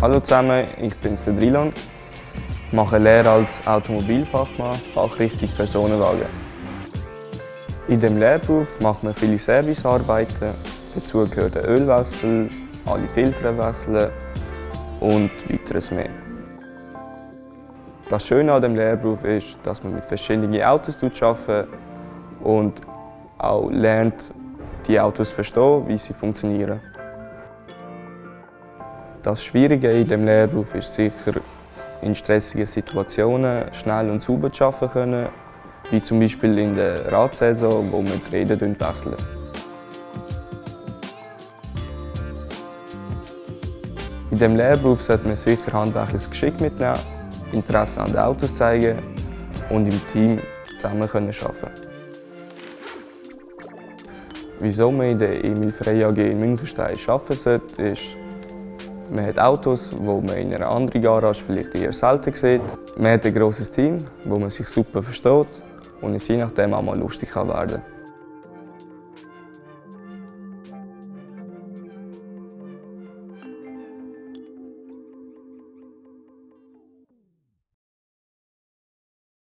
Hallo zusammen, ich bin Cedrilon, mache Lehre als Automobilfachmann, Fachrichtung Personenwagen. In dem Lehrberuf macht man viele Servicearbeiten, dazu gehört ein Ölwechsel, alle Filter und weiteres mehr. Das Schöne an dem Lehrberuf ist, dass man mit verschiedenen Autos arbeitet und auch lernt, die Autos zu verstehen, wie sie funktionieren. Das Schwierige in dem Lehrberuf ist sicher, in stressigen Situationen schnell und sauber zu arbeiten können, wie zum Beispiel in der Radsaison, wo wir die Räder wechseln. In diesem Lehrberuf sollte man sicher handwerkliches Geschick mitnehmen, Interesse an den Autos zeigen und im Team zusammen arbeiten Wieso man in der Emil Frey AG in Münchenstein arbeiten sollte, ist, man hat Autos, die man in einer anderen Garage vielleicht eher selten sieht. Man hat ein grosses Team, wo man sich super versteht und es je nachdem auch mal lustig werden kann.